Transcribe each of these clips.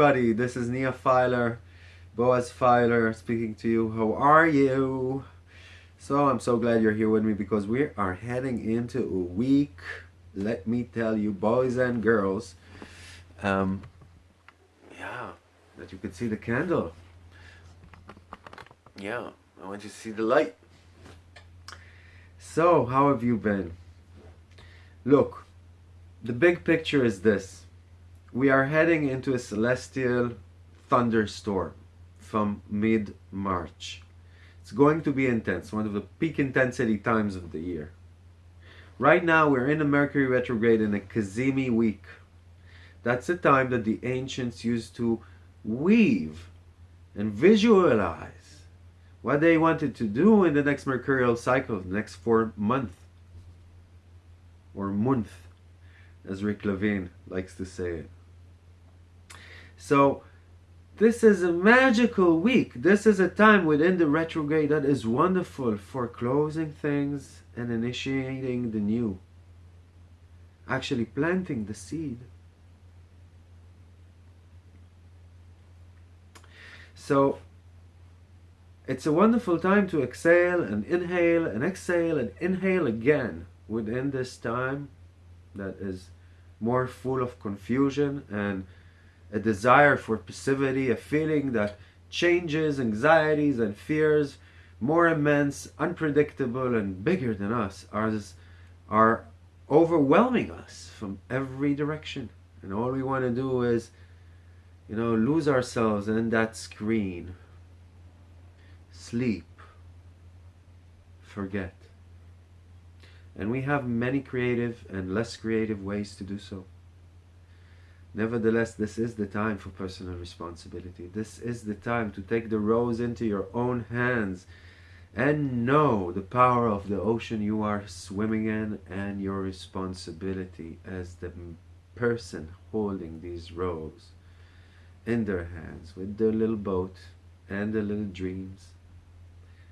everybody. This is Nia Fyler, Boaz Fyler speaking to you. How are you? So I'm so glad you're here with me because we are heading into a week. Let me tell you, boys and girls. Um, yeah, that you can see the candle. Yeah, I want you to see the light. So, how have you been? Look, the big picture is this. We are heading into a celestial thunderstorm from mid-March. It's going to be intense, one of the peak intensity times of the year. Right now we're in a Mercury retrograde in a Cazimi week. That's the time that the ancients used to weave and visualize what they wanted to do in the next mercurial cycle, the next four month or month, as Rick Levine likes to say it. So this is a magical week. This is a time within the retrograde that is wonderful for closing things and initiating the new. Actually planting the seed. So it's a wonderful time to exhale and inhale and exhale and inhale again within this time that is more full of confusion and a desire for passivity, a feeling that changes, anxieties, and fears more immense, unpredictable, and bigger than us are, are overwhelming us from every direction. And all we want to do is, you know, lose ourselves in that screen sleep, forget. And we have many creative and less creative ways to do so. Nevertheless, this is the time for personal responsibility. This is the time to take the rose into your own hands and know the power of the ocean you are swimming in and your responsibility as the person holding these rows in their hands with their little boat and their little dreams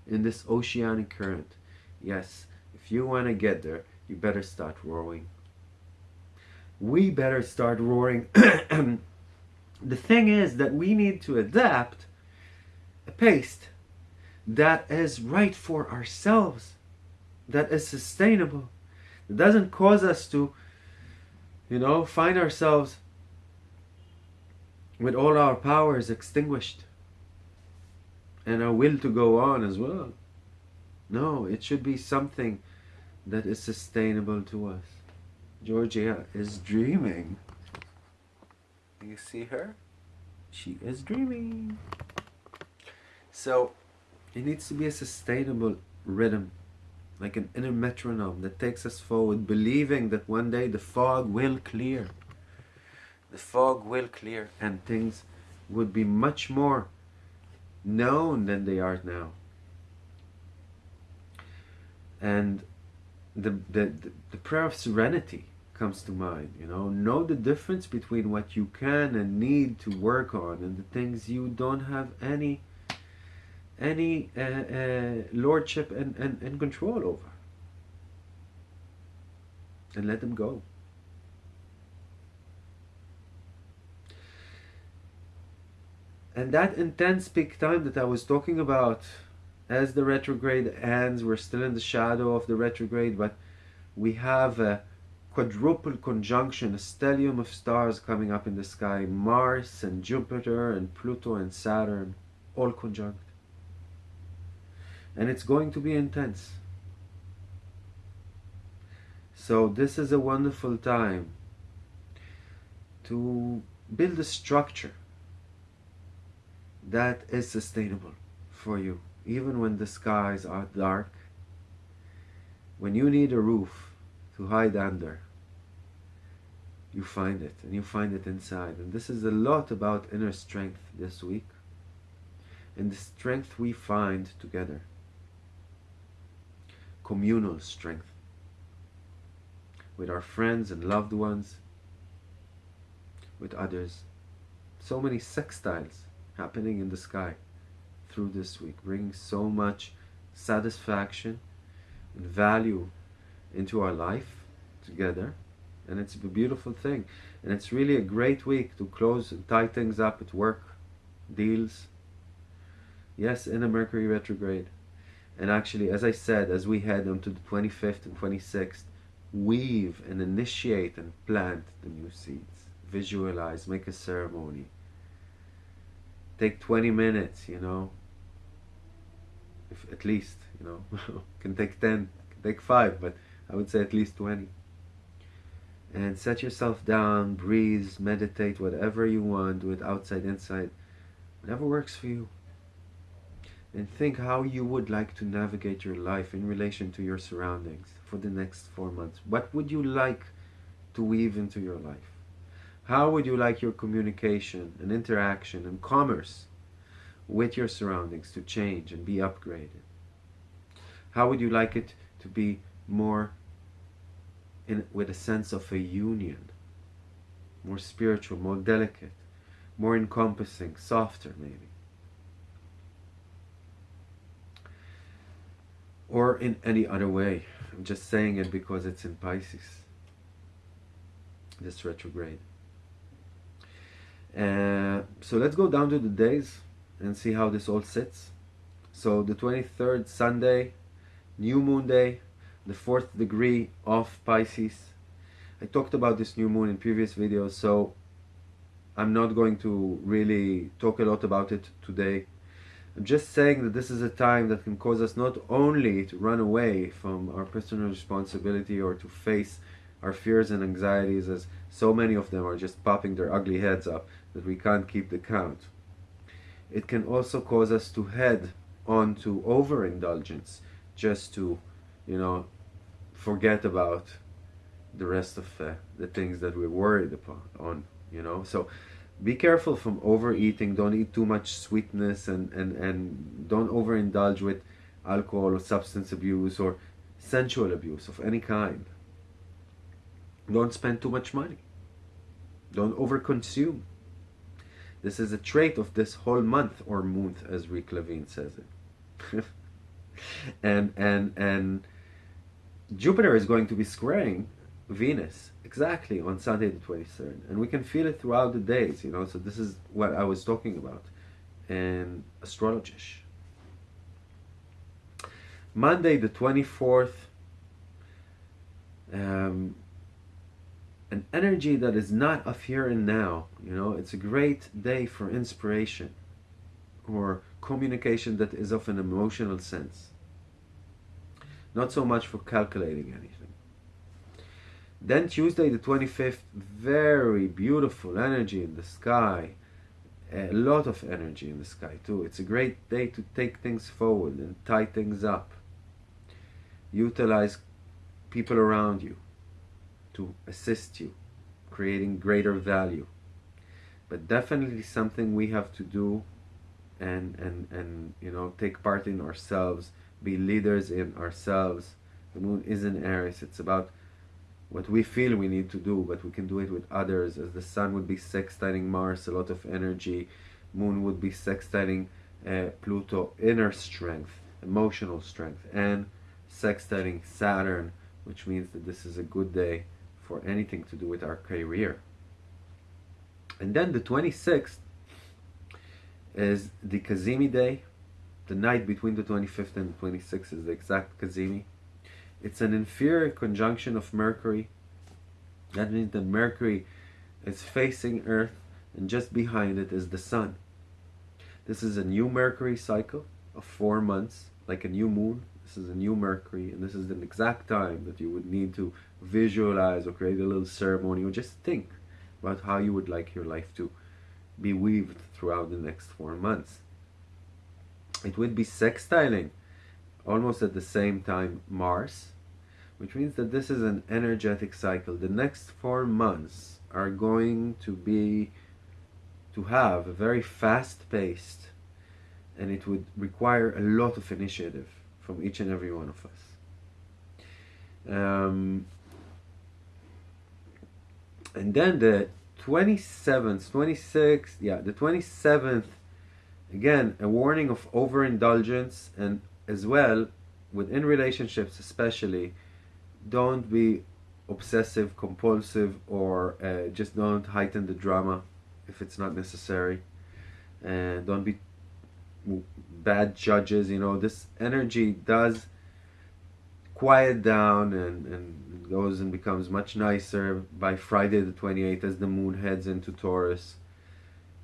in this oceanic current. Yes, if you want to get there, you better start rowing. We better start roaring. the thing is that we need to adapt a pace that is right for ourselves, that is sustainable, that doesn't cause us to, you know, find ourselves with all our powers extinguished and our will to go on as well. No, it should be something that is sustainable to us. Georgia is dreaming. You see her? She is dreaming. So, it needs to be a sustainable rhythm, like an inner metronome that takes us forward, believing that one day the fog will clear. The fog will clear and things would be much more known than they are now. And the, the, the prayer of serenity comes to mind, you know, know the difference between what you can and need to work on and the things you don't have any any uh, uh, lordship and, and, and control over. And let them go. And that intense peak time that I was talking about, as the retrograde ends, we're still in the shadow of the retrograde, but we have a quadruple conjunction, a stellium of stars coming up in the sky, Mars and Jupiter and Pluto and Saturn, all conjunct. And it's going to be intense. So this is a wonderful time to build a structure that is sustainable for you even when the skies are dark when you need a roof to hide under you find it and you find it inside. And this is a lot about inner strength this week and the strength we find together. Communal strength. With our friends and loved ones. With others. So many sextiles happening in the sky through this week, bringing so much satisfaction and value into our life together and it's a beautiful thing. And it's really a great week to close and tie things up at work, deals. Yes, in a Mercury retrograde. And actually, as I said, as we head onto the 25th and 26th, weave and initiate and plant the new seeds. Visualize, make a ceremony. Take 20 minutes, you know, if at least, you know, can take 10, can take 5, but I would say at least 20. And set yourself down, breathe, meditate, whatever you want, with outside, inside, whatever works for you. And think how you would like to navigate your life in relation to your surroundings for the next four months. What would you like to weave into your life? How would you like your communication and interaction and commerce with your surroundings to change and be upgraded? How would you like it to be more in, with a sense of a union, more spiritual, more delicate, more encompassing, softer maybe? Or in any other way. I'm just saying it because it's in Pisces, this retrograde. Uh, so let's go down to the days and see how this all sits. So the 23rd, Sunday, new moon day, the fourth degree of Pisces. I talked about this new moon in previous videos, so I'm not going to really talk a lot about it today. I'm just saying that this is a time that can cause us not only to run away from our personal responsibility or to face our fears and anxieties as so many of them are just popping their ugly heads up that we can't keep the count. It can also cause us to head on to overindulgence just to, you know, forget about the rest of uh, the things that we're worried upon on, you know. So be careful from overeating. Don't eat too much sweetness and, and, and don't overindulge with alcohol or substance abuse or sensual abuse of any kind. Don't spend too much money. Don't overconsume. This is a trait of this whole month or month, as Rick Levine says it. and and and Jupiter is going to be squaring Venus exactly on Sunday the 23rd and we can feel it throughout the days you know so this is what I was talking about in astrologish. Monday the 24th um, an energy that is not of here and now you know it's a great day for inspiration or communication that is of an emotional sense not so much for calculating anything then Tuesday the 25th, very beautiful energy in the sky. A lot of energy in the sky too. It's a great day to take things forward and tie things up. Utilize people around you to assist you, creating greater value. But definitely something we have to do and, and, and you know, take part in ourselves, be leaders in ourselves. The moon is in Aries. It's about what we feel we need to do, but we can do it with others, as the sun would be sextiling Mars, a lot of energy, moon would be sextiling uh, Pluto, inner strength, emotional strength, and sextiling Saturn, which means that this is a good day for anything to do with our career. And then the 26th is the Cazimi day. The night between the 25th and the 26th is the exact Cazimi. It's an inferior conjunction of Mercury. That means that Mercury is facing Earth and just behind it is the Sun. This is a new Mercury cycle of four months, like a new moon. This is a new Mercury, and this is the exact time that you would need to visualize or create a little ceremony or just think about how you would like your life to be weaved throughout the next four months. It would be sextiling almost at the same time Mars which means that this is an energetic cycle. The next four months are going to be to have a very fast paced and it would require a lot of initiative from each and every one of us. Um, and then the 27th, 26th, yeah, the 27th, again, a warning of overindulgence and as well within relationships especially don't be obsessive compulsive or uh, just don't heighten the drama if it's not necessary. And don't be bad judges you know this energy does quiet down and, and goes and becomes much nicer by Friday the 28th as the moon heads into Taurus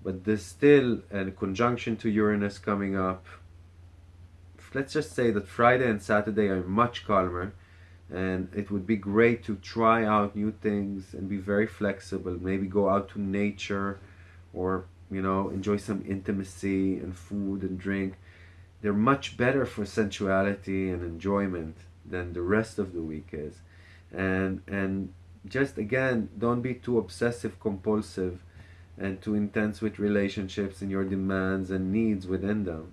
but there's still a conjunction to Uranus coming up. Let's just say that Friday and Saturday are much calmer and it would be great to try out new things and be very flexible maybe go out to nature or you know enjoy some intimacy and food and drink. They're much better for sensuality and enjoyment than the rest of the week is. And and just again don't be too obsessive compulsive and too intense with relationships and your demands and needs within them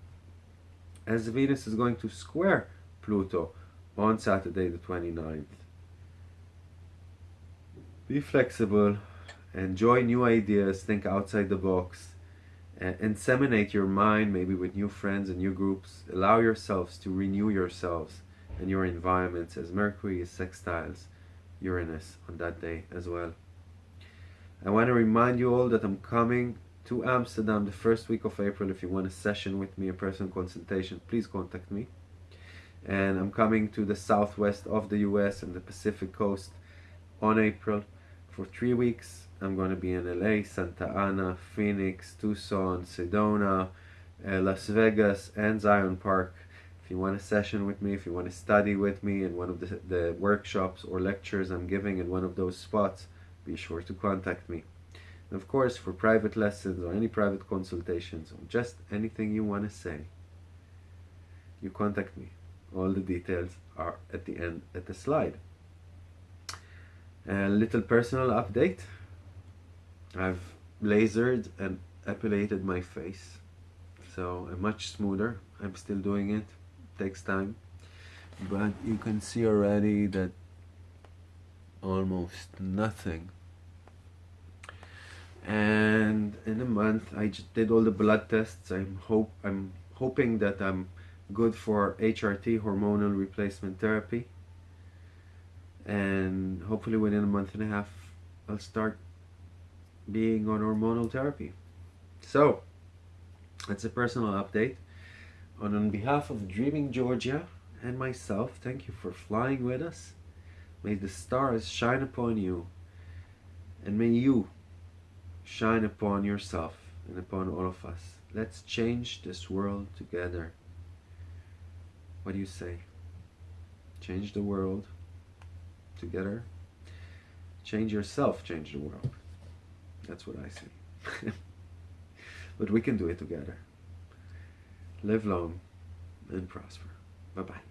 as Venus is going to square Pluto on Saturday the 29th. Be flexible, enjoy new ideas, think outside the box, and inseminate your mind maybe with new friends and new groups. Allow yourselves to renew yourselves and your environments as Mercury is sextiles Uranus on that day as well. I want to remind you all that I'm coming to Amsterdam the first week of April. If you want a session with me, a personal consultation, please contact me and I'm coming to the southwest of the US and the Pacific coast on April for three weeks. I'm going to be in LA, Santa Ana, Phoenix, Tucson, Sedona, uh, Las Vegas, and Zion Park. If you want a session with me, if you want to study with me in one of the, the workshops or lectures I'm giving in one of those spots, be sure to contact me. And of course, for private lessons or any private consultations or just anything you want to say, you contact me. All the details are at the end at the slide. A little personal update. I've lasered and epilated my face so I'm much smoother. I'm still doing it. Takes time. But you can see already that almost nothing and in a month I just did all the blood tests I'm hope I'm hoping that I'm good for HRT, hormonal replacement therapy. And hopefully within a month and a half, I'll start being on hormonal therapy. So, that's a personal update. And on behalf of Dreaming Georgia and myself, thank you for flying with us. May the stars shine upon you. And may you shine upon yourself and upon all of us. Let's change this world together. What do you say? Change the world together. Change yourself, change the world. That's what I say. but we can do it together. Live long and prosper. Bye bye.